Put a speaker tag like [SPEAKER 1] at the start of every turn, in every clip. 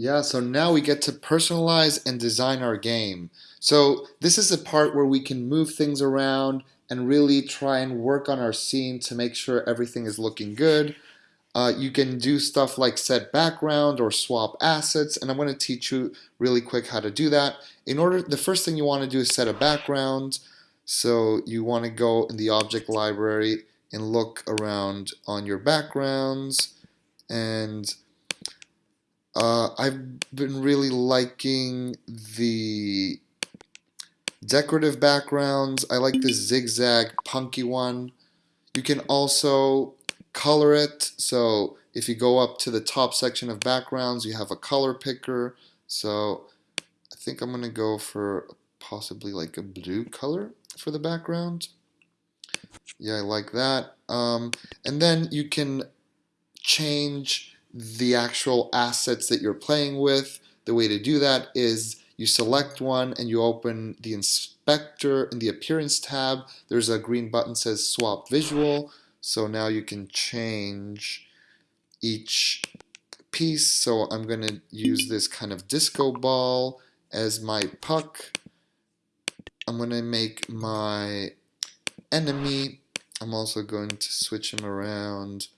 [SPEAKER 1] Yeah, so now we get to personalize and design our game. So this is the part where we can move things around and really try and work on our scene to make sure everything is looking good. Uh, you can do stuff like set background or swap assets, and I'm going to teach you really quick how to do that. In order, the first thing you want to do is set a background. So you want to go in the object library and look around on your backgrounds and uh, I've been really liking the decorative backgrounds. I like the zigzag punky one. You can also color it. So if you go up to the top section of backgrounds, you have a color picker. So I think I'm going to go for possibly like a blue color for the background. Yeah, I like that. Um, and then you can change the actual assets that you're playing with. The way to do that is you select one and you open the inspector in the appearance tab. There's a green button says swap visual. So now you can change each piece. So I'm going to use this kind of disco ball as my puck. I'm going to make my enemy. I'm also going to switch him around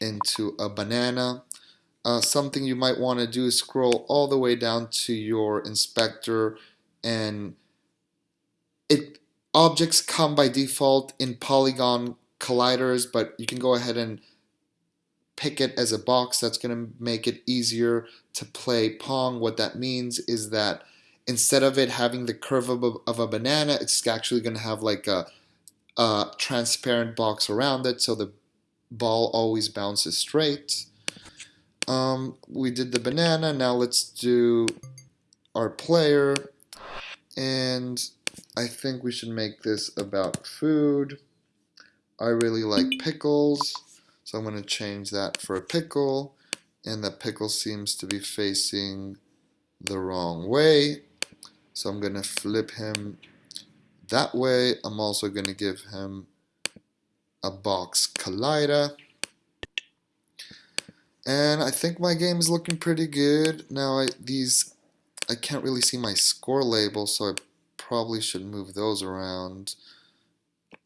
[SPEAKER 1] into a banana. Uh, something you might want to do is scroll all the way down to your inspector and it objects come by default in polygon colliders but you can go ahead and pick it as a box that's going to make it easier to play Pong. What that means is that instead of it having the curve of a, of a banana it's actually going to have like a, a transparent box around it so the ball always bounces straight. Um, we did the banana, now let's do our player. And I think we should make this about food. I really like pickles, so I'm going to change that for a pickle. And the pickle seems to be facing the wrong way. So I'm going to flip him that way. I'm also going to give him a box collider. And I think my game is looking pretty good. Now I, these, I can't really see my score label, so I probably should move those around.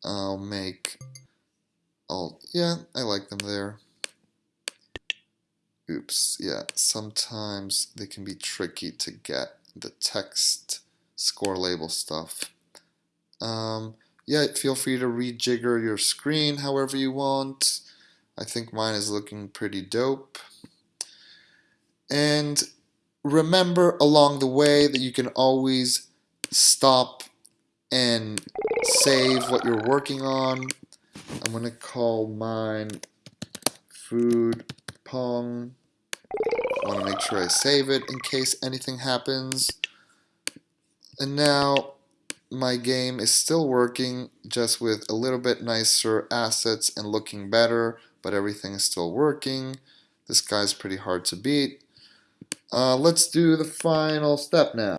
[SPEAKER 1] I'll make, oh yeah, I like them there. Oops, yeah, sometimes they can be tricky to get the text score label stuff. Um, yeah, feel free to rejigger your screen however you want. I think mine is looking pretty dope. And remember along the way that you can always stop and save what you're working on. I'm going to call mine food pong. I want to make sure I save it in case anything happens. And now my game is still working just with a little bit nicer assets and looking better but everything is still working. This guy's pretty hard to beat. Uh, let's do the final step now